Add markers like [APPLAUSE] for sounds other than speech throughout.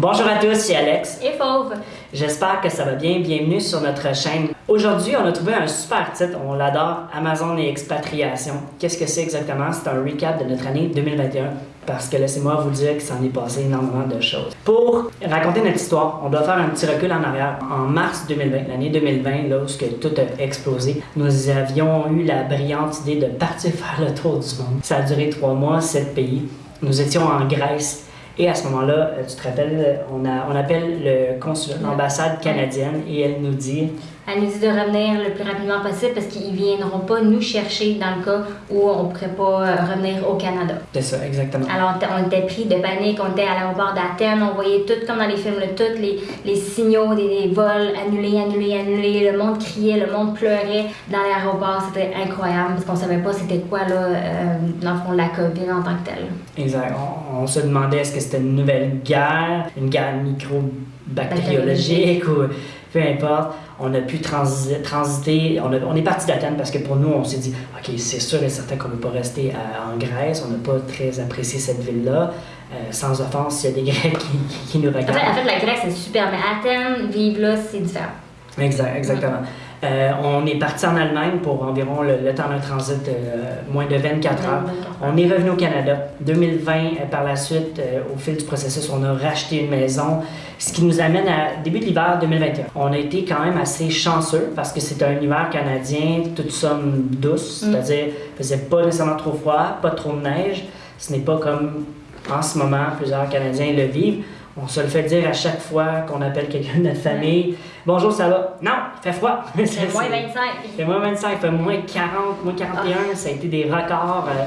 Bonjour à tous, c'est Alex. Et Fauve. J'espère que ça va bien. Bienvenue sur notre chaîne. Aujourd'hui, on a trouvé un super titre. On l'adore. Amazon et expatriation. Qu'est-ce que c'est exactement? C'est un recap de notre année 2021. Parce que laissez-moi vous dire que s'en est passé énormément de choses. Pour raconter notre histoire, on doit faire un petit recul en arrière. En mars 2020, l'année 2020, lorsque tout a explosé, nous avions eu la brillante idée de partir [LAUGHS] faire le tour du monde. Ça a duré trois mois, sept pays. Nous étions en Grèce. Et à ce moment-là, euh, tu te rappelles, on, a, on appelle le consulat, l'ambassade canadienne, et elle nous dit Elle nous dit de revenir le plus rapidement possible parce qu'ils ne viendront pas nous chercher dans le cas où on ne pourrait pas euh, revenir au Canada. C'est ça, exactement. Alors, on était- pris de panique, on était à l'aéroport d'Athènes, on voyait tout comme dans les films, tous les, les signaux des, des vols annulés, annulés, annulés. Le monde criait, le monde pleurait dans l'aéroport. C'était incroyable parce qu'on savait pas c'était quoi, là, euh, dans le fond, la COVID en tant que telle. Exact. On, on se demandait est-ce que c'était une nouvelle guerre, une guerre microbactériologique ou peu importe. On a pu transi- transiter, on, a- on est parti d'Athènes parce que pour nous, on s'est dit, OK, c'est sûr et certain qu'on ne peut pas rester à- en Grèce. On n'a pas très apprécié cette ville-là. Euh, sans offense, s'il y a des [LAUGHS] Grecs qui, qui- qui nous En fait, regardent. en fait, la Grèce, c'est super, mais Athènes, vivre là, c'est différent. Exact, exactement. Euh, on est parti en Allemagne pour environ le, le temps d'un transit, euh, moins de 24 heures. On est revenu au Canada. 2020, euh, par la suite, au fil du processus, on a racheté une maison, ce qui nous amène à début de l'hiver 2021. On a été quand même assez chanceux parce que c'était un hiver canadien, toute somme douce, Mm. c'est-à-dire il faisait pas nécessairement trop froid, pas trop de neige. Ce n'est pas comme en ce moment, plusieurs Canadiens le vivent. On se le fait dire à chaque fois qu'on appelle quelqu'un de notre famille. Bonjour, ça va? Non, il fait froid. C'est moins 25. Il fait moins [LAUGHS] 25, il fait moins 40, moins 41. Ça a été des records. euh,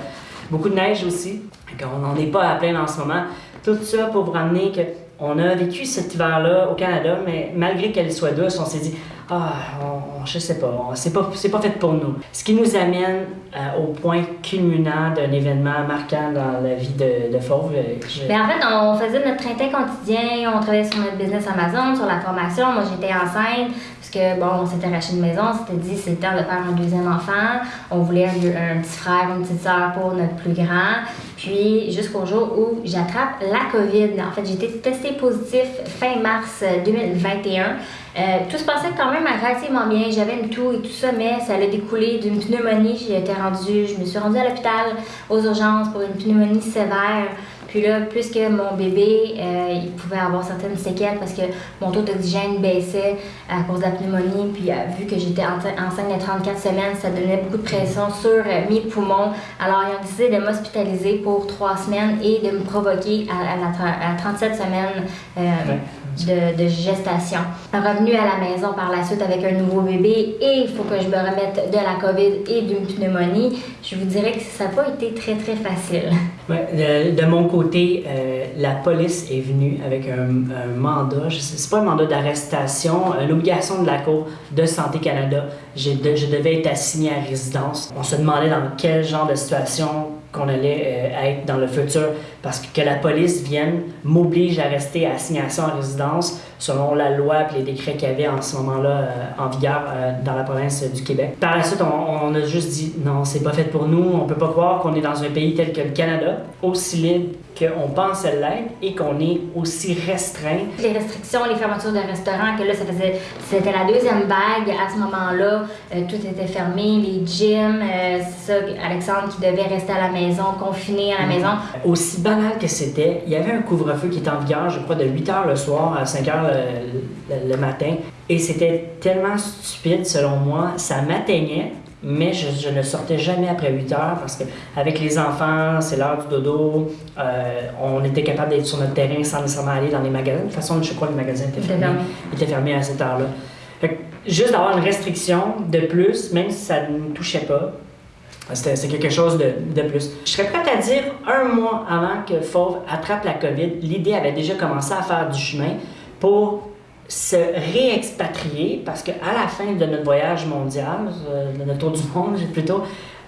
beaucoup de neige aussi. Qu'on n'en est pas à plaindre en ce moment. Tout ça pour vous ramener que on a vécu cet hiver-là au Canada, mais malgré qu'elle soit douce, on s'est dit ah, on, je sais pas, c'est pas, c'est pas fait pour nous. Ce qui nous amène euh, au point culminant d'un événement marquant dans la vie de, de Fauve. Euh, je- Mais en fait, on faisait notre train quotidien, on travaillait sur notre business Amazon, sur la formation. Moi, j'étais enceinte, que, bon, on s'était racheté une maison, on s'était dit c'est le temps de faire un deuxième enfant. On voulait un, petit frère, une petite soeur pour notre plus grand. Puis, jusqu'au jour où j'attrape la COVID. En fait, été testée positif fin mars euh, 2021. Euh, tout se passait quand même relativement bien. J'avais une toux et tout ça, mais ça allait découler d'une pneumonie. Été rendue, je me suis rendue à l'hôpital aux urgences pour une pneumonie sévère. Puis là, puisque mon bébé, euh, il pouvait avoir certaines séquelles parce que mon taux d'oxygène baissait à cause de la pneumonie, puis euh, vu que j'étais enceinte de 34 semaines, ça donnait beaucoup de pression sur euh, mes poumons. Alors, ils ont décidé de m'hospitaliser pour trois semaines et de me provoquer à, à la tra- à 37 semaines. De, gestation. Revenu à la maison par la suite avec un nouveau bébé et il faut que je me remette de la COVID et d'une pneumonie, je vous dirais que ça n'a pas été très très facile. De, mon côté, euh, la police est venue avec un, un mandat, c'est pas un mandat d'arrestation, une obligation de la Cour de Santé Canada. Je devais être assigné à résidence. On se demandait dans quel genre de situation qu'on allait euh, être dans le futur parce que, que la police vienne m'oblige à rester à assignation à résidence selon la loi et les décrets qu'il y avait en ce moment-là euh, en vigueur euh, dans la province du Québec. Par la suite, on, on a juste dit non, c'est pas fait pour nous, on peut pas croire qu'on est dans un pays tel que le Canada, aussi libre qu'on pense l'être et qu'on est aussi restreint. Les restrictions, les fermetures de restaurants, que là, ça faisait, c'était la deuxième vague à ce moment-là. Euh, tout était fermé, les gyms, c'est ça, Alexandre qui devait rester à la maison, confiné à la maison. Aussi banal que c'était, il y avait un couvre-feu qui était en vigueur, je crois, de 8 h le soir à 5 h le, le- le matin. Et c'était tellement stupide, selon moi. Ça m'atteignait, mais je, je ne sortais jamais après 8 heures parce que avec les enfants, c'est l'heure du dodo. euh, on était capable d'être sur notre terrain sans nécessairement aller dans les magasins. De toute façon, je crois que les magasins étaient fermés. étaient fermés à cette heure-là. Juste d'avoir une restriction de plus, même si ça ne nous touchait pas, c'est quelque chose de, de plus. Je serais prête à dire, un mois avant que Fauve attrape la COVID, l'idée avait déjà commencé à faire du chemin pour se réexpatrier parce qu'à la fin de notre voyage mondial, euh, de notre tour du monde [LAUGHS] plutôt,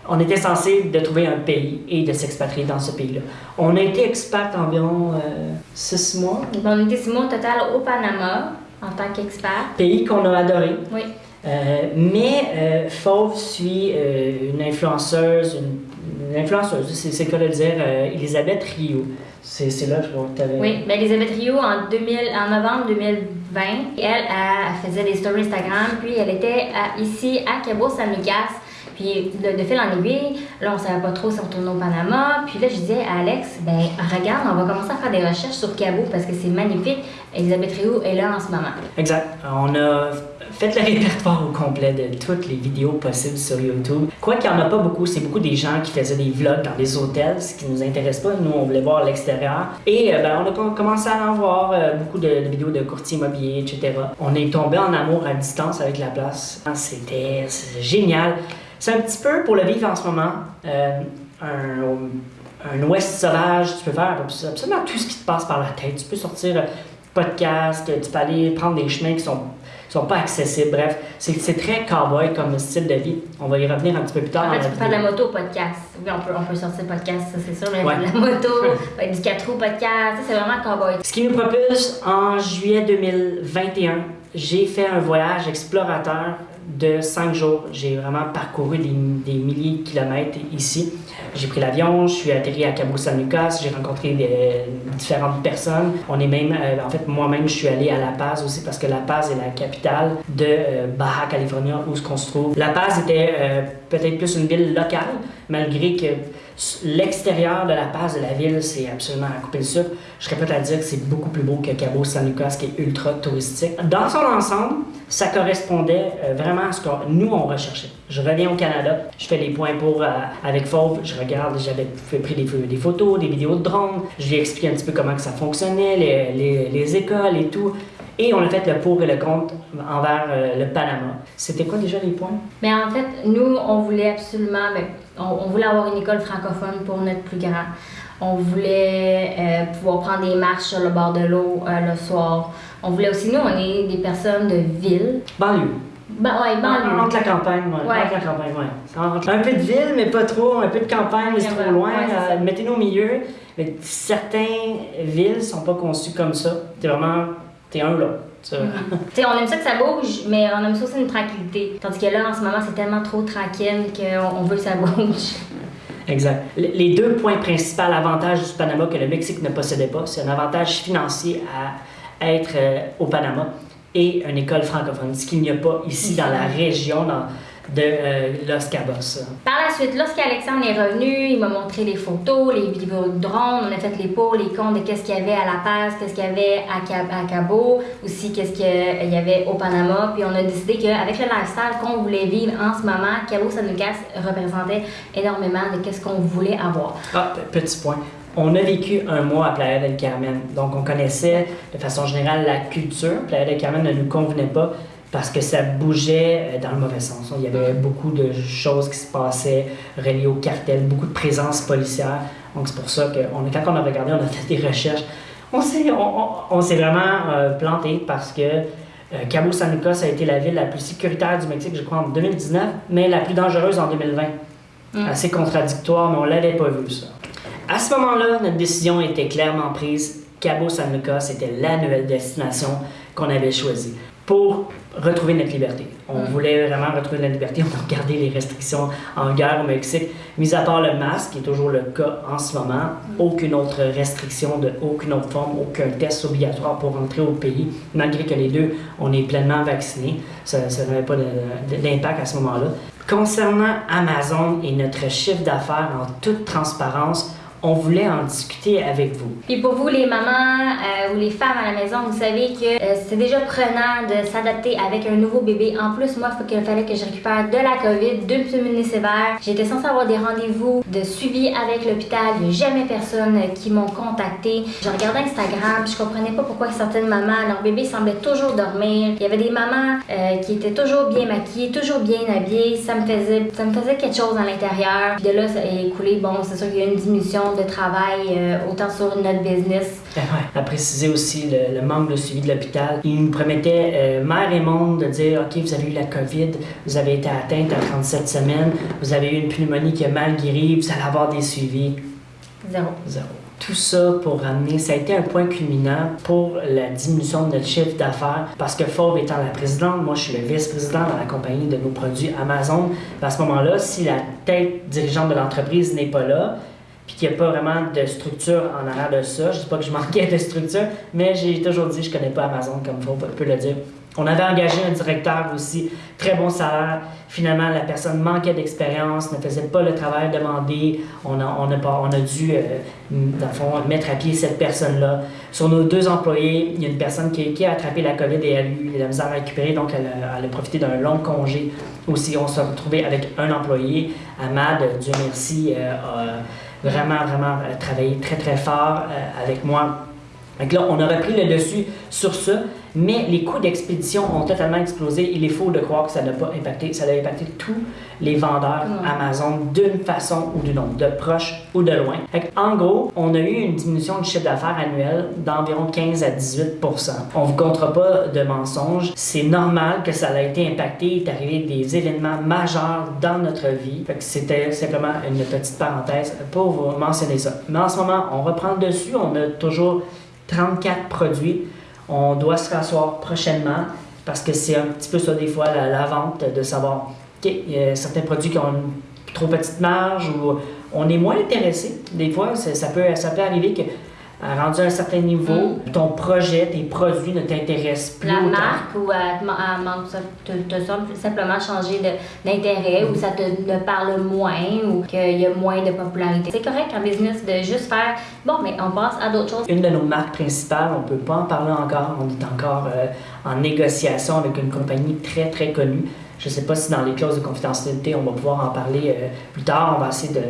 on était censé de trouver un pays et de s'expatrier dans ce pays-là. On a été expat environ euh, six mois, On était six mois au total au Panama en tant qu'expert. pays qu'on a adoré. Oui. Euh, mais euh, Fauve suit euh, une influenceuse, une, une l'influenceuse, c'est c'est le dire, euh, Elisabeth Rio. C'est là, que tu avais. Oui, ben Elisabeth Rio, en, 2000, en novembre 2020, elle, elle, faisait des stories Instagram, puis elle était à- ici à Cabo San Lucas. Puis de, de fil en aiguille, là, on savait pas trop si on tournait au Panama. Puis là, je disais à Alex, ben regarde, on va commencer à faire des recherches sur Cabo parce que c'est magnifique. Elisabeth Rio est là en ce moment. Exact. On a fait le répertoire au complet de toutes les vidéos possibles sur YouTube. Quoi qu'il n'y en a pas beaucoup, c'est beaucoup des gens qui faisaient des vlogs dans des hôtels, ce qui nous intéresse pas. Nous, on voulait voir l'extérieur. Et euh, ben, on a com- commencé à en voir euh, beaucoup de, vidéos de courtiers immobiliers, etc. On est tombé en amour à distance avec la place. C'était c'est génial. C'est un petit peu pour le vivre en ce moment. euh, un, un ouest sauvage, tu peux faire absolument tout ce qui te passe par la tête. Tu peux sortir podcast, tu peux aller prendre des chemins qui sont, sont pas accessibles. Bref, c'est très cowboy comme style de vie. On va y revenir un petit peu plus tard. En fait, tu peux faire de la moto au podcast. Oui, on peut, on peut sortir podcast, ça c'est sûr, mais Ouais. de la moto, ouais, [LAUGHS] du 4 roues podcast, c'est vraiment cowboy. Ce qui nous propulse en juillet 2021, j'ai fait un voyage explorateur de 5 jours. J'ai vraiment parcouru des, des milliers de kilomètres ici. J'ai pris l'avion, je suis atterri à Cabo San Lucas, j'ai rencontré des, différentes personnes. On est même, euh, en fait, moi-même, je suis allé à La Paz aussi parce que La Paz est la capitale de euh, Baja California où se trouve. La Paz était euh, peut-être plus une ville locale, malgré que l'extérieur de La Paz de la ville, c'est absolument à couper le souffle. Je serais prête à dire que c'est beaucoup plus beau que Cabo San Lucas, qui est ultra touristique. Dans son ensemble, ça correspondait euh, vraiment à ce que nous, on recherchait. Je reviens au Canada, je fais les points pour euh, avec Fauve, je regarde, j'avais pris des, des photos, des vidéos de drone, je lui ai expliqué un petit peu comment que ça fonctionnait, les, les- les écoles et tout. Et on a fait le pour et le contre envers euh, le Panama. C'était quoi déjà les points? Mais en fait, nous, on voulait absolument, ben, on, on voulait avoir une école francophone pour notre plus grand. On voulait euh, pouvoir prendre des marches sur le bord de l'eau euh, le soir. On voulait aussi, nous, on est des personnes de ville. Banlieue. Ben, ouais, banlieue. Entre la campagne, ouais. Ouais. Entre la campagne, ouais. Entre- Un peu de ville, mais pas trop. Un peu de campagne, mais c'est trop loin. ouais, c'est. Mettez-nous au milieu. Mais certaines villes sont pas conçues comme ça. T'es vraiment... T'es un là. Tu- Tu sais, on aime ça que ça bouge, mais on aime ça aussi une tranquillité. Tandis que là, en ce moment, c'est tellement trop tranquille qu'on on veut que ça bouge. Exact. Le- Les deux points principaux avantages du Panama que le Mexique ne possédait pas, c'est un avantage financier à être euh, au Panama et une école francophone, ce qu'il n'y a pas ici dans la région dans- de euh, Los Cabos. Par la suite, lorsqu'Alexandre est revenu, il m'a montré les photos, les vidéos de drone, on a fait les pour, les comptes de qu'est-ce qu'il y avait à La Paz, qu'est-ce qu'il y avait à, Cab- à Cabo, aussi qu'est-ce qu'il y avait au Panama. Puis on a décidé qu'avec le lifestyle qu'on voulait vivre en ce moment, Cabo San Lucas représentait énormément de qu'est-ce qu'on voulait avoir. Ah, pe- petit point. On a vécu un mois à Playa del Carmen, donc on connaissait de façon générale la culture. Playa del Carmen ne nous convenait pas parce que ça bougeait euh, dans le mauvais sens. Il y avait beaucoup de choses qui se passaient reliées au cartel, beaucoup de présence policière. Donc c'est pour ça que on, quand on a regardé, on a fait des recherches. On s'est, on, on- on s'est vraiment euh, planté parce que euh, Cabo San Lucas a été la ville la plus sécuritaire du Mexique, je crois, en 2019, mais la plus dangereuse en 2020. Mm. Assez contradictoire, mais on l'avait pas vu ça. À ce moment-là, notre décision était clairement prise. Cabo San Lucas était la nouvelle destination qu'on avait choisie pour retrouver notre liberté. On voulait vraiment retrouver notre liberté. On a regardé les restrictions en guerre au Mexique. Mis à part le masque, qui est toujours le cas en ce moment, aucune autre restriction de aucune autre forme, aucun test obligatoire pour entrer au pays, malgré que les deux, on est pleinement vaccinés. Ça, ça n'avait pas d'impact à ce moment-là. Concernant Amazon et notre chiffre d'affaires en toute transparence, on voulait en discuter avec vous. Puis pour vous, les mamans euh, ou les femmes à la maison, vous savez que euh, c'est déjà prenant de s'adapter avec un nouveau bébé. En plus, moi, il fallait que je récupère de la COVID, deux pneumonies sévères. J'étais censée avoir des rendez-vous de suivi avec l'hôpital. Il n'y a jamais personne qui m'ont contacté. Je regardais Instagram, je comprenais pas pourquoi certaines mamans, leur bébé semblait toujours dormir. Il y avait des mamans euh, qui étaient toujours bien maquillées, toujours bien habillées. Ça me faisait, ça me faisait quelque chose à l'intérieur. De là, ça a écoulé. Bon, c'est sûr qu'il y a une diminution de travail euh, autant sur notre business. Ah Ouais. À préciser aussi le, le manque de suivi de l'hôpital. Il nous promettait, euh, mère et monde, de dire OK, vous avez eu la COVID, vous avez été atteinte à 37 semaines, vous avez eu une pneumonie qui a mal guéri, vous allez avoir des suivis. Zéro. Zéro. tout ça pour ramener, ça a été un point culminant pour la diminution de notre chiffre d'affaires parce que Fauve étant la présidente, moi je suis le vice-président dans la compagnie de nos produits Amazon. À ce moment-là, si la tête dirigeante de l'entreprise n'est pas là, puis qu'il n'y a pas vraiment de structure en arrière de ça, je ne dis pas que je manquais de structure, mais j'ai toujours dit je ne connais pas Amazon comme Fauve peut le dire. On avait engagé un directeur aussi, très bon salaire. Finalement, la personne manquait d'expérience, ne faisait pas le travail demandé. On a, on a, on a dû, euh, dans le fond, mettre à pied cette personne-là. Sur nos deux employés, il y a une personne qui, a attrapé la COVID et elle a eu la misère à récupérer, donc elle a, profité d'un long congé. Aussi, on s'est retrouvé avec un employé. Ahmad, Dieu merci, euh, vraiment, vraiment travaillé très, très fort euh, avec moi. Donc là, on a repris le dessus sur ça, mais les coûts d'expédition ont totalement explosé. Il est faux de croire que ça n'a pas impacté. Ça a impacté tous les vendeurs Amazon d'une façon ou d'une autre, de proche ou de loin. en gros, on a eu une diminution du chiffre d'affaires annuel d'environ 15 à 18% On ne vous comptera pas de mensonges. C'est normal que ça ait été impacté. Il est arrivé des événements majeurs dans notre vie. C'était simplement une petite parenthèse pour vous mentionner ça. Mais en ce moment, on reprend le dessus. On a toujours 34 produits. On doit se rasseoir prochainement parce que c'est un petit peu ça des fois la, vente de savoir qu'il y a certains produits qui ont une trop petite marge ou on est moins intéressé. Des fois, ça peut, ça peut arriver que rendu à un certain niveau, mm. ton projet, tes produits ne t'intéressent plus. La marque ou te, semble simplement changer d'intérêt ou ça te parle moins ou qu'il y a moins de popularité. C'est correct en business de juste faire bon, mais on passe à d'autres choses. Une de nos marques principales, on ne peut pas en parler encore, on est encore euh, en négociation avec une compagnie très très connue. Je ne sais pas si dans les clauses de confidentialité, on va pouvoir en parler euh, plus tard. On va essayer de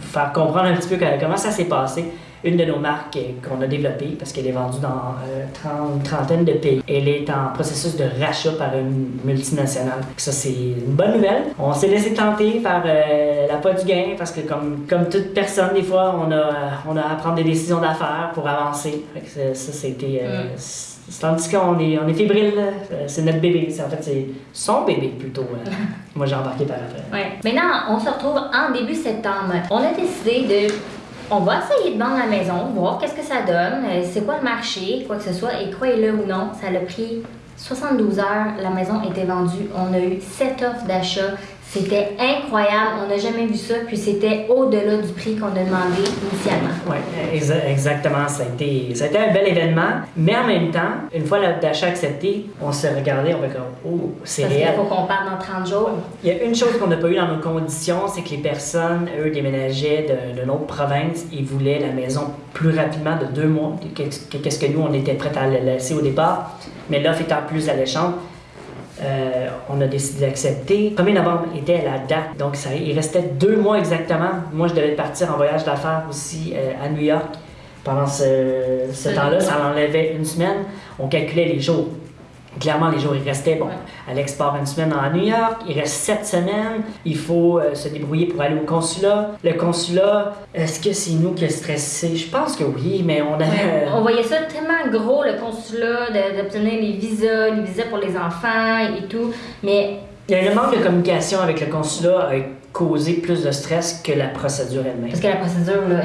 faire comprendre un petit peu comment ça s'est passé une de nos marques qu'on a développée parce qu'elle est vendue dans euh, une trentaine de pays. Elle est en processus de rachat par une multinationale. Ça, c'est une bonne nouvelle. On s'est laissé tenter par euh, la pas du gain parce que comme, comme toute personne, des fois, on a, on a à prendre des décisions d'affaires pour avancer. ça, c'était... Euh, mm. Tandis qu'on est, on est fébrile, c'est notre bébé. En fait, c'est son bébé plutôt. [LAUGHS] Moi, j'ai embarqué par après. Ouais. Maintenant, on se retrouve en début septembre. On a décidé de on va essayer de vendre la maison, voir qu'est-ce que ça donne, euh, c'est quoi le marché, quoi que ce soit, et croyez-le ou non, ça a pris 72 heures, la maison était vendue, on a eu 7 offres d'achat, c'était incroyable, on n'a jamais vu ça, puis c'était au-delà du prix qu'on a demandé initialement. Oui, exactement. Ça a, été, ça a été un bel événement, mais en même temps, une fois l'achat accepté, on s'est regardé, on va comme, oh, c'est réel. Il faut qu'on parte dans 30 jours. Il y a une chose qu'on n'a pas eu dans nos conditions, c'est que les personnes, eux, déménageaient de, de, province, ils voulaient la maison plus rapidement, de deux mois, qu'est-ce que nous, on était prêts à laisser au départ, mais l'offre étant plus alléchante, euh, on a décidé d'accepter. 1er novembre était la date, donc ça, il restait deux mois exactement. Moi, je devais partir en voyage d'affaires aussi euh, à New York. Pendant ce, ce temps-là, ça enlevait une semaine. On calculait les jours. Clairement, les jours, il restait, bon, Alex part une semaine à New York, il reste sept semaines, il faut euh, se débrouiller pour aller au consulat. Le consulat, est-ce que c'est nous qui a stressé? Je pense que oui, mais on avait... [LAUGHS] on voyait ça tellement gros, le consulat, d'obtenir les visas, les visas pour les enfants et, tout, mais... Il y a un manque de communication avec le consulat a causé plus de stress que la procédure elle-même. Parce que la procédure, là,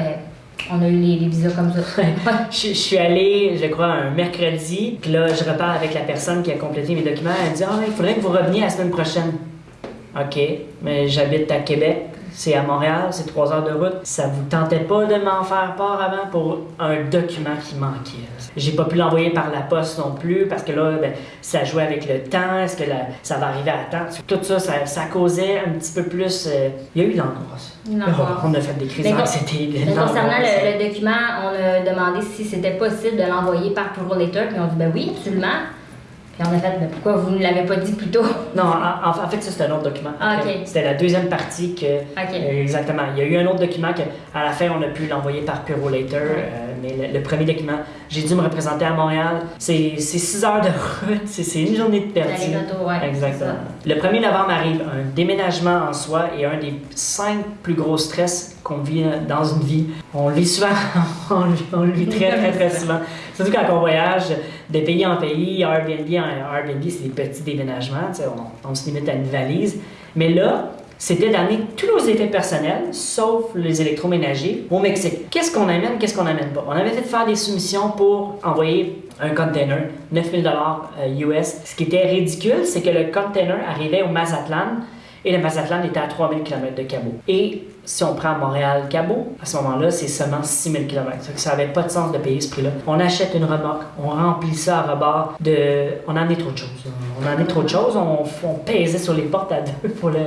on a eu les, visas comme ça. [LAUGHS] je, suis allée, je crois, un mercredi. Puis là, je repars avec la personne qui a complété mes documents. Elle me dit Ah, il faudrait que vous reveniez la semaine prochaine. OK, mais j'habite à Québec c'est à Montréal, c'est trois heures de route. Ça vous tentait pas de m'en faire part avant pour un document qui manquait? J'ai pas pu l'envoyer par la poste non plus parce que là, ben, ça jouait avec le temps. Est-ce que ça va arriver à temps? Tout ça, ça, causait un petit peu plus. Euh, il y a eu l'angoisse. On a fait des crises d'anxiété. concernant le, document, on a demandé si c'était possible de l'envoyer par Puro Letter, puis on dit ben oui, absolument. Puis on a fait, mais pourquoi vous ne l'avez pas dit plus tôt? Non, en, fait, ça, c'est un autre document. Ah, c'était la deuxième partie que. Euh, exactement. Il y a eu un autre document que, à la fin, on a pu l'envoyer par Puro Later. Euh, mais le, premier document, j'ai dû me représenter à Montréal. C'est six heures de route, c'est une journée de perdu. Exactement. Le 1er novembre arrive un déménagement en soi et un des cinq plus gros stress qu'on vit dans une vie. On le vit souvent, [LAUGHS] on le vit très, très, très [LAUGHS] souvent. Surtout quand on voyage de pays en pays, Airbnb, Airbnb c'est des petits déménagements, on, on se limite à une valise. Mais là, c'était d'amener tous nos effets personnels, sauf les électroménagers, au Mexique. Qu'est-ce qu'on amène, qu'est-ce qu'on n'amène pas? On avait fait faire des soumissions pour envoyer un container, 9000 dollars US. Ce qui était ridicule, c'est que le container arrivait au Mazatlan et le Mazatlan était à 3000 km de Cabo. Et si on prend Montréal-Cabo, à ce moment-là, c'est seulement 6000 km. Ça n'avait pas de sens de payer ce prix-là. On achète une remorque, on remplit ça à rebord de... On en est trop de choses. On en est trop de choses. On, on sur les portes à deux pour, le,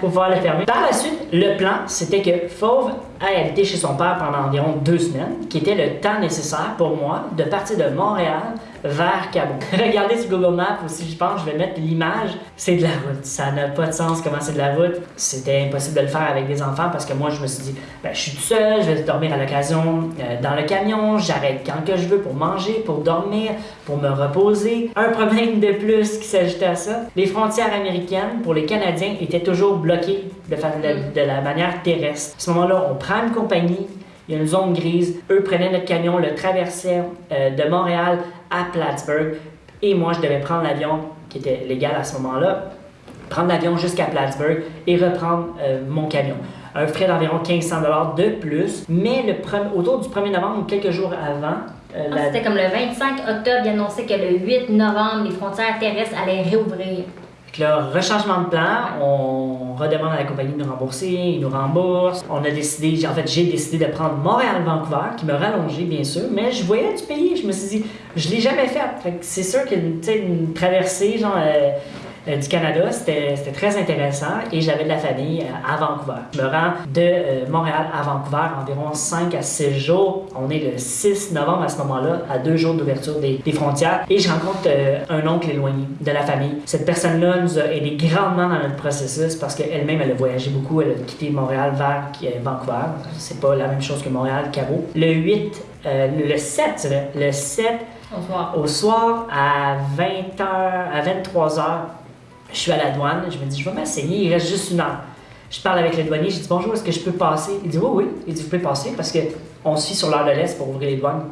pour pouvoir le fermer. Par la suite, le plan, c'était que Fauve a été chez son père pendant environ deux semaines, qui était le temps nécessaire pour moi de partir de Montréal vers Cabo. [LAUGHS] Regardez sur Google Maps aussi, je pense, je vais mettre l'image. C'est de la route. Ça n'a pas de sens comment c'est de la route. C'était impossible de le faire avec des enfants parce que moi, je me suis dit, ben, je suis tout seul, je vais dormir à l'occasion euh, dans le camion, j'arrête quand que je veux pour manger, pour dormir, pour me reposer. Un problème de plus qui s'ajoutait à ça, les frontières américaines pour les Canadiens étaient toujours bloquées de, de, de la manière terrestre. À ce moment-là, on prend une compagnie, il y a une zone grise. Eux prenaient notre camion, le traversaient euh, de Montréal à Plattsburgh. Et moi, je devais prendre l'avion, qui était légal à ce moment-là, prendre l'avion jusqu'à Plattsburgh et reprendre euh, mon camion. Un frais d'environ 1500 de plus, mais le autour du 1er novembre ou quelques jours avant, euh, ah, C'était comme le 25 octobre, il annonçait que le 8 novembre, les frontières terrestres allaient réouvrir. Donc là, rechangement de plan, on redemande à la compagnie de nous rembourser, ils nous remboursent. On a décidé, en fait, j'ai décidé de prendre Montréal-Vancouver, qui me rallongeait bien sûr, mais je voyais du pays. Je me suis dit, je l'ai jamais fait. fait c'est sûr qu'une une traversée, genre. Euh, du Canada. C'était très intéressant et j'avais de la famille euh, à Vancouver. Je me rends de euh, Montréal à Vancouver environ 5 à 6 jours. On est le 6 novembre à ce moment-là, à deux jours d'ouverture des, frontières et je rencontre un oncle éloigné de la famille. Cette personne-là nous a aidé grandement dans notre processus parce qu'elle-même, elle a voyagé beaucoup. Elle a quitté Montréal vers Vancouver. C'est pas la même chose que Montréal, Cabo. Le 8, le 7, le 7 au soir. Au soir, à 20h, à 23h, je suis à la douane, je me dis, je vais m'asseyer, il reste juste une heure. Je parle avec le douanier, je dis bonjour, est-ce que je peux passer? Il dit oui, oui. Il dit vous pouvez passer parce qu'on suit sur l'heure de l'Est pour ouvrir les douanes.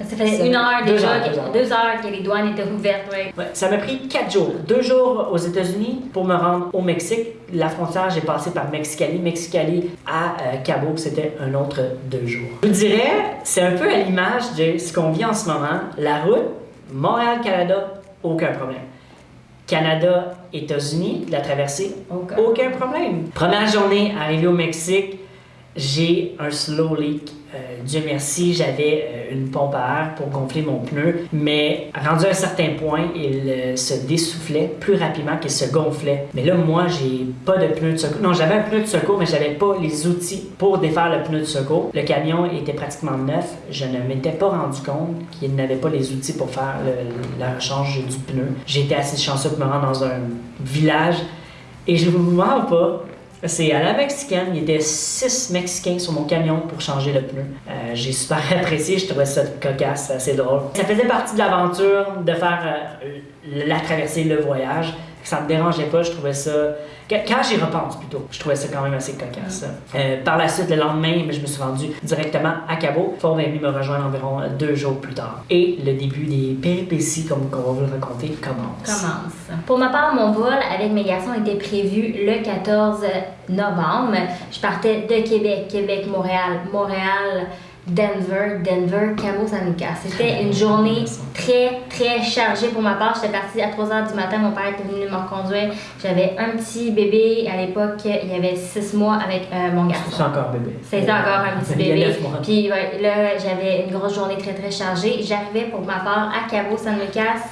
Ça fait une heure déjà, deux heures, que les douanes étaient ouvertes, oui. ça m'a pris quatre jours. Deux jours aux États-Unis pour me rendre au Mexique. La frontière, j'ai passé par Mexicali. Mexicali à euh, Cabo, c'était un autre deux jours. Je vous dirais, c'est un peu à l'image de ce qu'on vit en ce moment. La route, Montréal-Canada, aucun problème. Canada, États-Unis, la traversée, aucun. Problème. Première journée, arrivé au Mexique, j'ai un slow leak euh, Dieu merci, j'avais euh, une pompe à air pour gonfler mon pneu, mais rendu à un certain point, il euh, se dessoufflait plus rapidement qu'il se gonflait. Mais là, moi, j'ai pas de pneu de secours. Non, j'avais un pneu de secours, mais j'avais pas les outils pour défaire le pneu de secours. Le camion était pratiquement neuf. Je ne m'étais pas rendu compte qu'il n'avait pas les outils pour faire la rechange du pneu. J'étais assez chanceux de me rendre dans un village et je vous mens pas, c'est à la mexicaine. Il y était six Mexicains sur mon camion pour changer le pneu. Euh, j'ai super [LAUGHS] apprécié, je trouvais ça cocasse, assez drôle. Ça faisait partie de l'aventure de faire euh, la traversée, le voyage. Ça me dérangeait pas, je trouvais ça quand j'y repense plutôt, je trouvais ça quand même assez cocasse. Euh, par la suite, le lendemain, je me suis rendu directement à Cabo. Ford est venu me rejoindre environ deux jours plus tard. Et le début des péripéties, comme on va vous le raconter, commence. Commence. Pour ma part, mon vol avec mes garçons était prévu le 14 novembre. Je partais de Québec, Québec, Montréal, Montréal. Denver, Denver, Cabo San C'était une journée très, très chargée pour ma part. J'étais partie à 3 h du matin. Mon père était venu me reconduire. J'avais un petit bébé. À l'époque, il y avait 6 mois avec euh, mon garçon. C'est encore bébé. C'était encore un petit bébé. Puis là, j'avais une grosse journée très, très chargée. J'arrivais pour ma part à Cabo San Lucas.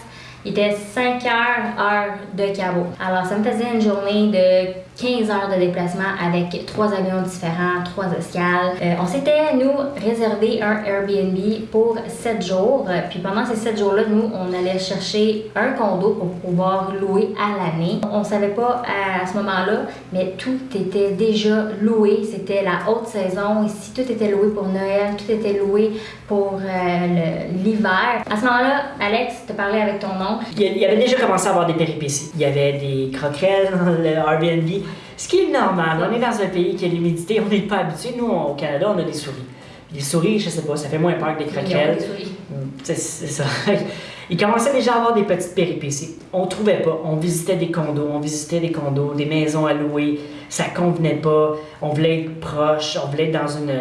Il était 5 heures, heure de Cabo. Alors, ça me faisait une journée de 15 heures de déplacement avec trois avions différents, trois escales. Euh, on s'était, nous, réservé un Airbnb pour 7 jours. Puis pendant ces 7 jours-là, nous, on allait chercher un condo pour pouvoir louer à l'année. On savait pas à ce moment-là, mais tout était déjà loué. C'était la haute saison. Ici, tout était loué pour Noël, tout était loué pour euh, l'hiver. À ce moment-là, Alex, te parlais avec ton oncle. Il y avait déjà commencé à avoir des péripéties. Il y avait des croquettes le Airbnb. Ce qui est normal. On est dans un pays qui a l'humidité, on n'est pas habitué. Nous, au Canada, on a des souris. Les souris, je sais pas, ça fait moins peur que des croquettes. des souris. Mm, c'est ça. [LAUGHS] Il commençait déjà à avoir des petites péripéties. On trouvait pas. On visitait des condos, on visitait des condos, des maisons à louer. Ça convenait pas. On voulait être proche, on voulait être dans une.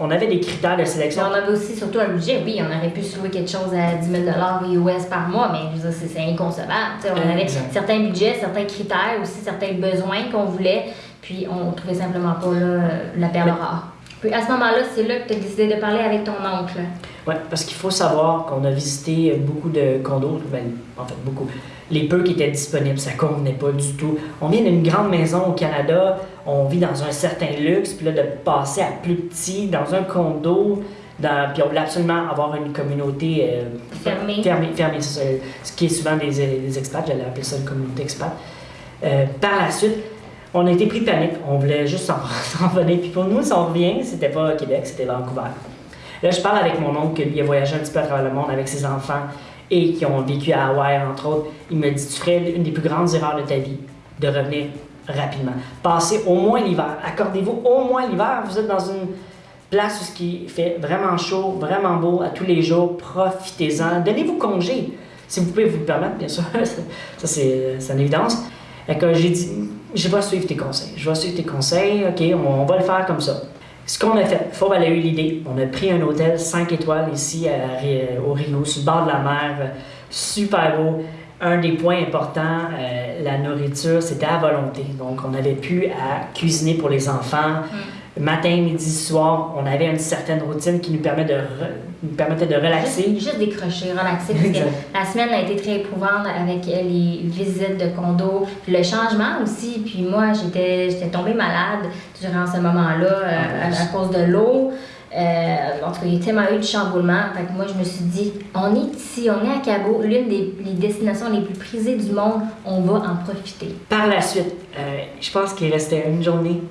On avait des critères de sélection. on avait aussi surtout un budget. Oui, on aurait pu se louer quelque chose à 10 000 US par mois, mais c'est inconcevable. on avait certains budgets, certains critères, aussi certains besoins qu'on voulait, puis on trouvait simplement pas là, la perle rare. Puis à ce moment-là, c'est là que tu as décidé de parler avec ton oncle. Oui, parce qu'il faut savoir qu'on a visité beaucoup de condos, ben, en fait beaucoup. Les peu qui étaient disponibles, ça ne convenait pas du tout. On vient d'une grande maison au Canada, on vit dans un certain luxe, puis là, de passer à plus petit, dans un condo, dans, puis on voulait absolument avoir une communauté euh, fermée. Fermée, ça, ce qui est souvent des, des expats, j'allais appeler ça une communauté expat. Euh, par la suite, on a été pris de panique, on voulait juste s'en [LAUGHS] venir. Puis pour nous, si on revient, c'était pas Québec, c'était Vancouver. Là, je parle avec mon oncle qui a voyagé un petit peu à travers le monde avec ses enfants et qui ont vécu à Hawaï, entre autres. Il me dit Tu ferais une des plus grandes erreurs de ta vie de revenir rapidement. Passez au moins l'hiver. Accordez-vous au moins l'hiver. Vous êtes dans une place où fait vraiment chaud, vraiment beau à tous les jours. Profitez-en. Donnez-vous congé. Si vous pouvez vous le permettre, bien sûr. [LAUGHS] Ça, c'est une évidence. Que j'ai dit Je vais suivre tes conseils. Je vais suivre tes conseils. OK, on va le faire comme ça. Ce qu'on a fait, Fauve, elle a eu l'idée. On a pris un hôtel 5 étoiles ici au Rio, sur le bord de la mer, super beau. Un des points importants, euh, la nourriture, c'était à volonté. Donc, on avait pu à cuisiner pour les enfants. Mm matin, midi, soir, on avait une certaine routine qui nous, permet de permettait de relaxer. Juste, décrocher, relaxer. Parce que la semaine a été très éprouvante avec les visites de condo, le changement aussi. Puis moi, j'étais tombée malade durant ce moment-là euh, à, cause de l'eau. Euh, en tout cas, il y a tellement eu de chamboulement. Fait que moi, je me suis dit, on est ici, on est à Cabo, l'une des destinations les plus prisées du monde, on va en profiter. Par la suite, euh, je pense qu'il restait une journée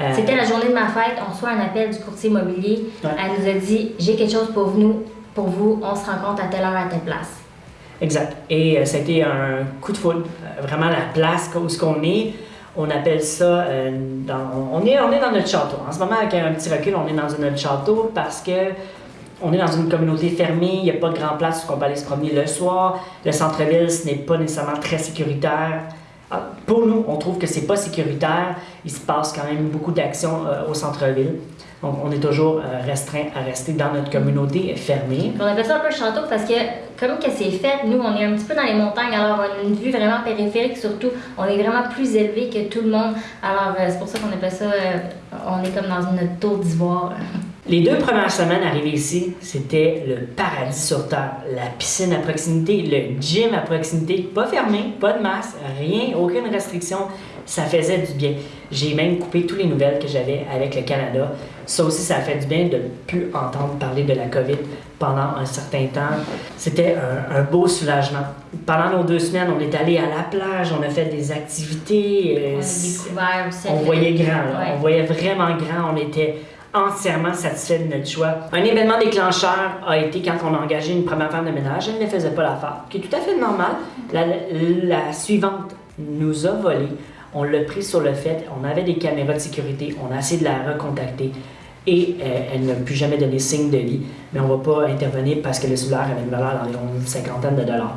euh, C'était la journée de ma fête. On reçoit un appel du courtier immobilier. Elle nous a dit J'ai quelque chose pour vous, pour vous. On se rencontre à telle heure, à telle place. Exact. Et euh, c'était un coup de foudre. Euh, vraiment, la place où ce qu'on est, on appelle ça. dans, on, est, on est dans notre château. En ce moment, avec un petit recul, on est dans notre château parce que. On est dans une communauté fermée, il n'y a pas de grand place où on peut aller se promener le soir. Le centre-ville, ce n'est pas nécessairement très sécuritaire. Ah, pour nous, on trouve que c'est pas sécuritaire. Il se passe quand même beaucoup d'actions euh, au centre-ville. Donc, on est toujours euh, restreint à rester dans notre communauté fermée. On appelle ça un peu château parce que, comme que c'est fait, nous, on est un petit peu dans les montagnes, alors on a une vue vraiment périphérique, surtout. On est vraiment plus élevé que tout le monde. Alors, euh, c'est pour ça qu'on appelle ça, on est comme dans une tour d'ivoire. [LAUGHS] Les deux premières semaines arrivées ici, c'était le paradis sur terre. La piscine à proximité, le gym à proximité, pas fermé, pas de masse, rien, aucune restriction. Ça faisait du bien. J'ai même coupé toutes les nouvelles que j'avais avec le Canada. Ça aussi, ça a fait du bien de ne plus entendre parler de la COVID pendant un certain temps. C'était un, beau soulagement. Pendant nos deux semaines, on est allé à la plage, on a fait des activités. Euh, on a découvert aussi. On voyait grand, on voyait vraiment grand. On était entièrement satisfait de notre choix. Un événement déclencheur a été quand on a engagé une première femme de ménage. Elle ne faisait pas l'affaire, qui est tout à fait normal. La, suivante nous a volé. On l'a pris sur le fait. On avait des caméras de sécurité. On a essayé de la recontacter. Et euh, elle n'a plus jamais donné signe de vie. Mais on ne va pas intervenir parce que le cellulaire avait une valeur d'environ une cinquantaine de dollars.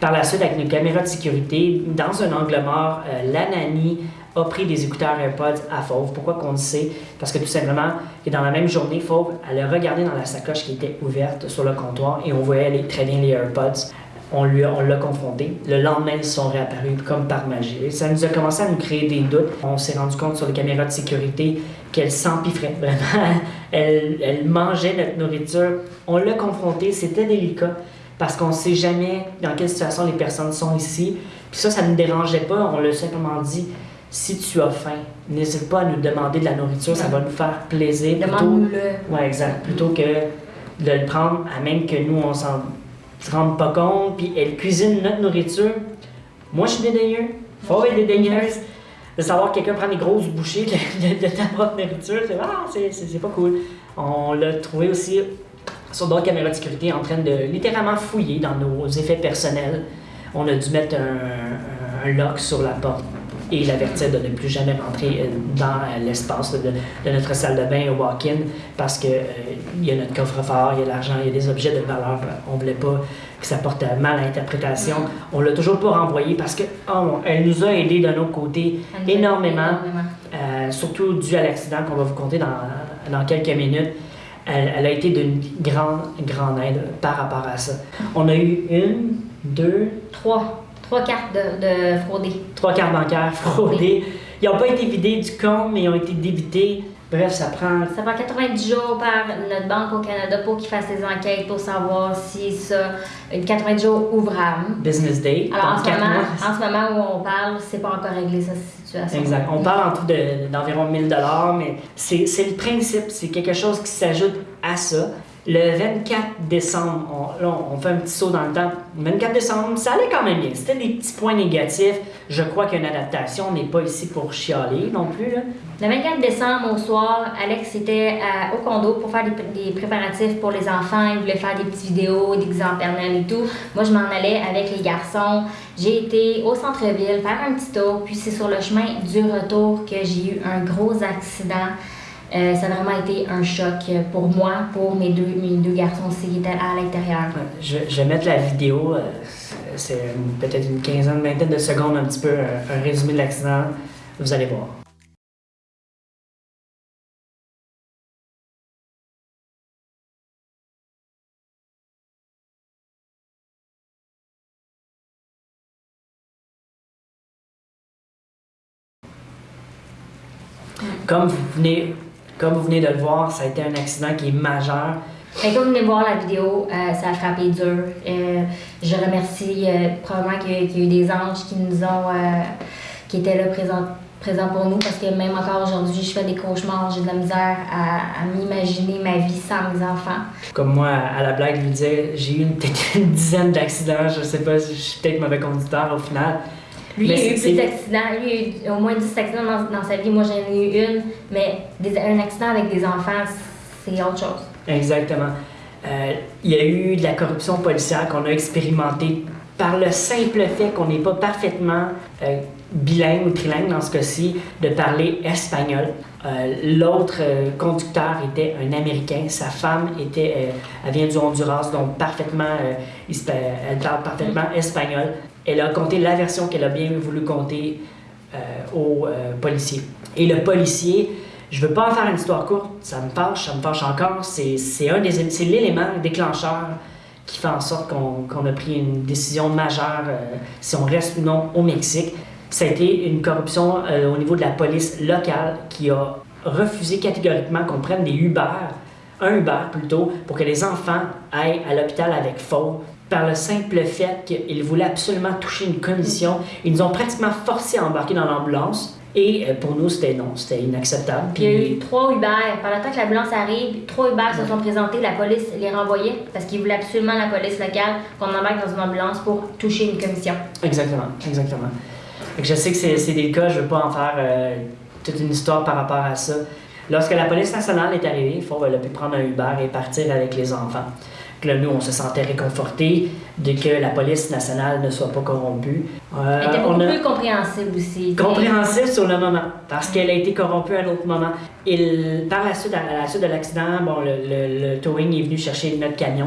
Par la suite, avec une caméra de sécurité, dans un angle mort, euh, la nanny a pris des écouteurs AirPods à Fauve. Pourquoi qu'on le sait? Parce que tout simplement, que dans la même journée, Fauve, elle a regardé dans la sacoche qui était ouverte sur le comptoir et on voyait très bien les AirPods. On l'a confronté. Le lendemain, ils sont réapparus comme par magie. ça nous a commencé à nous créer des doutes. On s'est rendu compte sur les caméras de sécurité qu'elle s'empiffrait vraiment. [LAUGHS] elle, elle mangeait notre nourriture. On l'a confronté, c'était délicat parce qu'on ne sait jamais dans quelle situation les personnes sont ici. Puis ça, ça ne nous dérangeait pas. On l'a simplement dit si tu as faim, n'hésite pas à nous demander de la nourriture, ça va nous faire plaisir. Demande-le. Ouais, exact. Plutôt que de le prendre à même que nous, on s'en rende pas compte, puis elle cuisine notre nourriture. Moi, je suis dédaigneux. Faut être dédaigneuse. De savoir que quelqu'un prend des grosses bouchées de, ta propre nourriture, c'est ah, c'est pas cool. On l'a trouvé aussi sur d'autres caméras de sécurité en train de littéralement fouiller dans nos effets personnels. On a dû mettre un, un lock sur la porte et l'avertir de ne plus jamais rentrer dans l'espace de, notre salle de bain au walk-in parce qu'il il y a notre coffre-fort, il y a l'argent, il y a des objets de valeur. On ne voulait pas que ça porte mal à interprétation. Mm. On l'a toujours pas renvoyé parce que oh, elle nous a aidé d'un autre côté énormément, surtout dû à l'accident qu'on va vous compter dans, dans quelques minutes elle, a été d'une grande, grande aide par rapport à ça. On a eu une, deux, trois. Trois cartes de, de fraudées. Trois cartes bancaires fraudées. Ils n'ont pas été vidés du compte, mais ils ont été débités Bref, ça prend. Ça prend 90 jours par notre banque au Canada pour qu'ils fassent des enquêtes pour savoir si ça. 90 jours ouvrables. Business day. Alors, en ce, moment, en ce, moment, où on parle, c'est pas encore réglé cette situation. Exact. On parle en tout d'environ 1000 mais c'est le principe. C'est quelque chose qui s'ajoute à ça. Le 24 décembre, on, là, on fait un petit saut dans le temps. Le 24 décembre, ça allait quand même bien. C'était des petits points négatifs. Je crois qu'une adaptation n'est pas ici pour chialer non plus. Le 24 décembre, au soir, Alex était au condo pour faire des, préparatifs pour les enfants. Il voulait faire des petites vidéos, des examens et tout. Moi, je m'en allais avec les garçons. J'ai été au centre-ville faire un petit tour. Puis c'est sur le chemin du retour que j'ai eu un gros accident. Euh, ça a vraiment été un choc pour moi, pour mes deux, mes deux garçons aussi qui étaient à l'intérieur. Je, vais mettre la vidéo, euh, c'est peut-être une quinzaine, vingtaine de secondes, un petit peu, un, un résumé de l'accident. Vous allez voir. Comme vous venez comme vous venez de le voir, ça a été un accident qui est majeur. comme vous venez de voir la vidéo, euh, ça a frappé dur. Euh, je remercie euh, probablement qu'il y, a eu des anges qui nous ont, qui étaient là présents, présents pour nous parce que même encore aujourd'hui, je fais des cauchemars, j'ai de la misère à, m'imaginer ma vie sans mes enfants. Comme moi, à la blague, je lui disais, j'ai eu peut-être une dizaine d'accidents, je sais pas, je suis peut-être mauvais conducteur au final. Lui, il a eu plus d'accidents. Lui, il a eu au moins 10 accidents dans, sa vie. Moi, j'en ai eu une. Mais un accident avec des enfants, c'est autre chose. Exactement. Euh, il y a eu de la corruption policière qu'on a expérimentée par le simple fait qu'on n'est pas parfaitement euh, bilingue ou trilingue dans ce cas-ci, de parler espagnol. Euh, l'autre conducteur était un Américain, sa femme était, elle vient du Honduras, donc parfaitement, elle parle parfaitement mm. espagnol elle a compté la version qu'elle a bien voulu compter euh, au euh, policier. Et le policier, je veux pas en faire une histoire courte, ça me fâche, ça me fâche encore, c'est un des l'élément déclencheur qui fait en sorte qu'on a pris une décision majeure euh, si on reste ou non au Mexique. Ça a été une corruption au niveau de la police locale qui a refusé catégoriquement qu'on prenne des Uber, un Uber plutôt, pour que les enfants aillent à l'hôpital avec faux par le simple fait qu'ils voulaient absolument toucher une commission. Ils nous ont pratiquement forcé à embarquer dans l'ambulance. Et euh, pour nous, c'était non, c'était inacceptable. Puis... Il y a eu trois Uber. Pendant le temps que l'ambulance arrive, trois Uber se sont présentés, la police les renvoyait parce qu'ils voulaient absolument la police locale qu'on embarque dans une ambulance pour toucher une commission. Exactement, exactement. je sais que c'est des cas, je ne veux pas en faire euh, toute une histoire par rapport à ça. Lorsque la police nationale est arrivée, il faut a pu prendre un Uber et partir avec les enfants là, nous, on se sentait réconfortés de que la police nationale ne soit pas corrompue. Euh, Elle était beaucoup plus compréhensible aussi. Compréhensible sur le moment, parce qu'elle a été corrompue à un autre moment. Et par la suite, à la suite de l'accident, bon, le, le, towing est venu chercher notre camion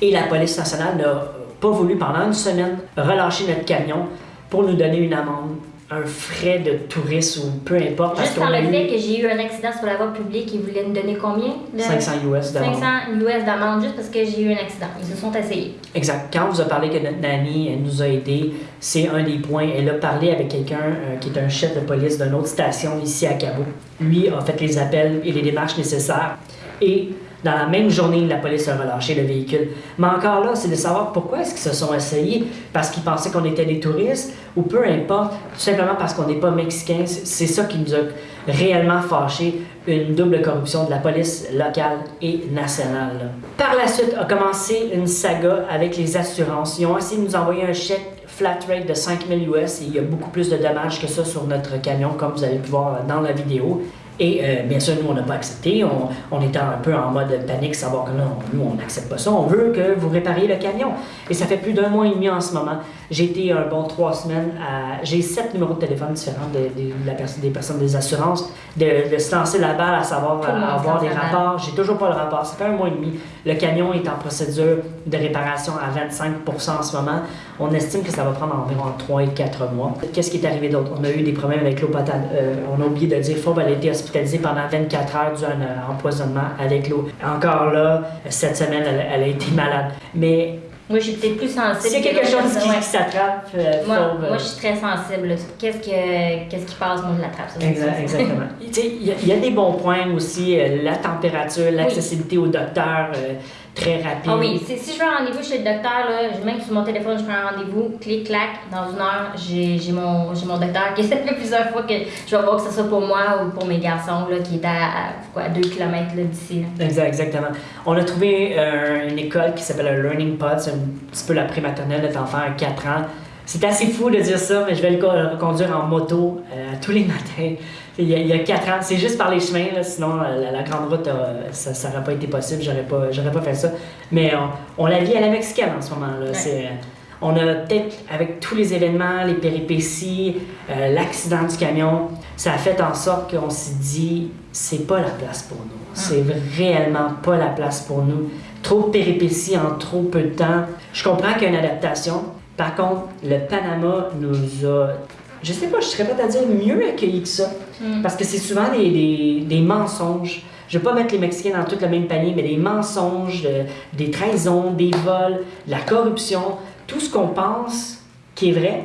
et la police nationale n'a pas voulu, pendant une semaine, relâcher notre camion pour nous donner une amende un frais de tourisme ou peu importe. Juste par le fait que j'ai eu un accident sur la voie publique, ils voulaient me donner combien? 500 US d'amende. 500 US d'amende juste parce que j'ai eu un accident. Ils se sont essayés. Exact. Quand on vous a parlé que notre nanny elle nous a aidés, c'est un des points. Elle a parlé avec quelqu'un euh, qui est un chef de police d'une autre station ici à Cabo. Lui a fait les appels et les démarches nécessaires. Et dans la même journée, la police a relâché le véhicule. Mais encore là, c'est de savoir pourquoi est-ce qu'ils se sont essayés, parce qu'ils pensaient qu'on était des touristes, ou peu importe, tout simplement parce qu'on n'est pas mexicains. C'est ça qui nous a réellement fâché, une double corruption de la police locale et nationale. Par la suite, a commencé une saga avec les assurances. Ils ont essayé de nous envoyer un chèque flat rate de 5000 US et il y a beaucoup plus de dommages que ça sur notre camion, comme vous allez pu voir dans la vidéo. Et euh, bien sûr, nous, on n'a pas accepté. On, on était un peu en mode panique, savoir que non, nous, on n'accepte pas ça. On veut que vous répariez le camion. Et ça fait plus d'un mois et demi en ce moment. J'ai été un bon trois semaines à. J'ai sept numéros de téléphone différents de, de- de la des personnes des assurances, de, de se lancer la balle à savoir avoir des rapports. J'ai toujours pas le rapport. Ça fait un mois et demi. Le camion est en procédure de réparation à 25% en ce moment. On estime que ça va prendre environ entre 3 et 4 mois. Qu'est-ce qui est arrivé d'autre? On a eu des problèmes avec l'eau potable. Euh, on a oublié de dire, elle a été hospitalisée pendant 24 heures dû à un empoisonnement avec l'eau. Encore là, cette semaine, elle, elle a été malade. Mais Moi, je suis peut-être plus sensible. que quelque chose qui, ouais. qui s'attrape, euh, Moi, euh, moi, je suis très sensible. Qu'est-ce que- qu'est-ce qui passe, moi, je l'attrape. c'est Exact- exactement. [LAUGHS] Il y, a- il y a des bons points aussi, euh, la température, l'accessibilité au docteur, très rapide. Ah oui, si, si je veux un rendez-vous chez le docteur, là, je- même sur mon téléphone, je prends un rendez-vous, clic, clac, dans une heure, j'ai mon, mon docteur qui fait [LAUGHS] plusieurs fois que je vais voir que ce soit pour moi ou pour mes garçons, là, qui est à, à, quoi, 2 km d'ici. Exact, exactement. On a trouvé euh, une école qui s'appelle le Learning Pod, c'est un petit peu la prématernelle de notre enfant à 4 ans. C'est assez fou de dire ça, mais je vais le co- le conduire en moto euh, tous les [LAUGHS] matins. Il y, a, il y a 4 ans, c'est juste par les chemins, là, sinon euh, la, la grande route, euh, ça n'aurait pas été possible, j'aurais pas, j'aurais pas fait ça. Mais on, on la vit à la mexicaine en ce moment. Là. Ouais. Euh, on a peut-être, avec tous les événements, les péripéties, euh, l'accident du camion, ça a fait en sorte qu'on s'est dit, c'est pas la place pour nous. C'est réellement pas la place pour nous. Trop de péripéties en trop peu de temps. Je comprends qu'il y a une adaptation. Par contre, le Panama nous a, je sais pas, je serais pas à dire mieux accueilli que ça. Mm. Parce que c'est souvent des, des, des mensonges. Je vais pas mettre les Mexicains dans tout le même panier, mais des mensonges, euh, des trahisons, des vols, de la corruption, tout ce qu'on pense qui est vrai,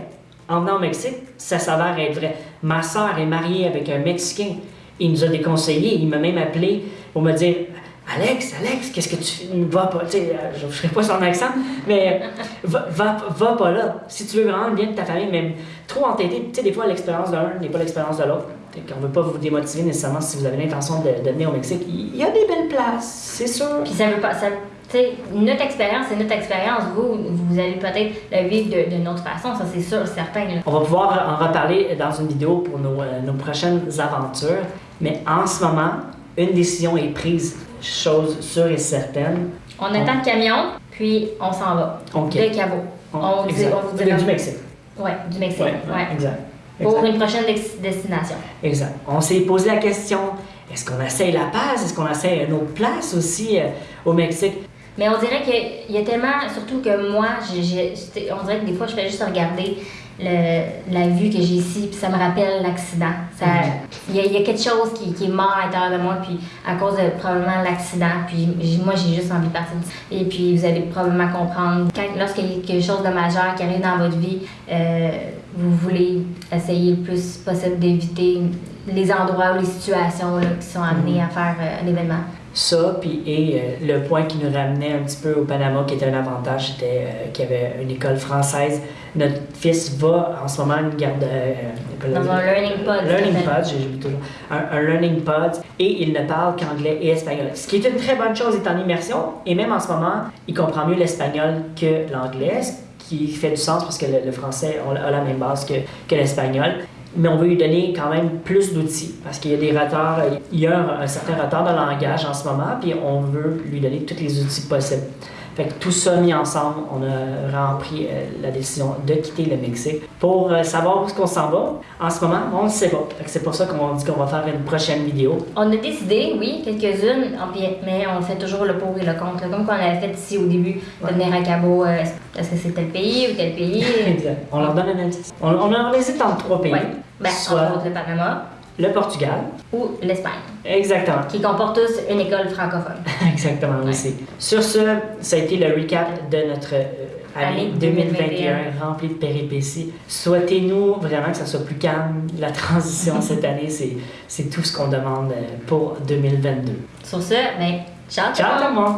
en venant au Mexique, ça s'avère être vrai. Ma soeur est mariée avec un Mexicain. Il nous a déconseillé. Il m'a même appelé pour me dire Alex, Alex, qu'est-ce que tu fais? Va pas, tu sais, euh, je ne ferai pas son accent, mais va, va, va pas là. Si tu veux vraiment le bien de ta famille, même trop entêté, tu sais, des fois, l'expérience d'un n'est pas l'expérience de l'autre. Fait qu'on veut pas vous démotiver nécessairement si vous avez l'intention de, de venir au Mexique. Il y a des belles places, c'est sûr. Puis ça veut pas. Ça, notre expérience, c'est notre expérience. Vous, vous allez peut-être le vivre d'une autre façon, ça c'est sûr, certain. là. On va pouvoir en reparler dans une vidéo pour nos, euh, nos prochaines aventures. Mais en ce moment, une décision est prise, chose sûre et certaine. On attend le camion, puis on s'en va. OK. Le cabot. On dit- exact. on vous Du- dira- du Mexique. Ouais, du Mexique. Ouais, Ouais. exact. Pour Exact. une prochaine destination. Exact. On s'est posé la question est-ce qu'on essaye La Paz Est-ce qu'on essaye une autre place aussi euh, au Mexique? Mais on dirait qu'il y a tellement, surtout que moi, on dirait que des fois, je fais juste regarder le- la vue que j'ai ici, puis ça me rappelle l'accident. Ça- Il y, a- il y a quelque chose qui, qui est mort à l'intérieur de moi, puis à cause de probablement l'accident, puis moi, j'ai juste envie de partir. Et puis, vous allez probablement comprendre, quand, lorsqu'il y a quelque chose de majeur qui arrive dans votre vie, euh, vous voulez essayer le plus possible d'éviter les endroits ou les situations là, qui sont amenés à faire euh, un événement. Ça, puis et euh, le point qui nous ramenait un petit peu au Panama, qui était un avantage, c'était euh, qu'il y avait une école française. Notre fils va en ce moment à une garde. euh, Dans un learning pod. Learning pod, j'ai toujours un, un learning pod, et il ne parle qu'anglais et espagnol. Ce qui est une très bonne chose, il est en immersion, et même en ce moment, il comprend mieux l'espagnol que l'anglais, ce qui fait du sens parce que le, le français a a la même base que, que l'espagnol. Mais on veut lui donner quand même plus d'outils parce qu'il y a des retards, il y a un, un certain retard de langage en ce moment, puis on veut lui donner tous les outils possibles. Fait que tout ça mis ensemble, on a pris euh, la décision de quitter le Mexique pour euh, savoir où est-ce qu'on s'en va. En ce moment, on ne sait pas. Fait que C'est pour ça qu'on dit qu'on va faire une prochaine vidéo. On a décidé, oui, quelques-unes, mais on fait toujours le pour et le contre. Comme qu'on avait fait ici au début, de Ouais. venir à Cabo, euh, est-ce que c'est tel pays ou tel pays? [LAUGHS] Exact. On leur donne un indice. On, on, on hésite entre trois pays. ouais. Ben, Soit entre autres le Panama le Portugal. ou l'Espagne, Exactement. qui comportent tous une école francophone. [LAUGHS] Exactement, Ouais. aussi. Sur ce, ça a été le recap de notre euh, année Année 2021 2021. remplie de péripéties. Souhaitez-nous vraiment que ça soit plus calme. [LAUGHS] La transition cette [LAUGHS] année, c'est, c'est tout ce qu'on demande euh, pour 2022. Sur ce, ben, ciao, Ciao tout le monde!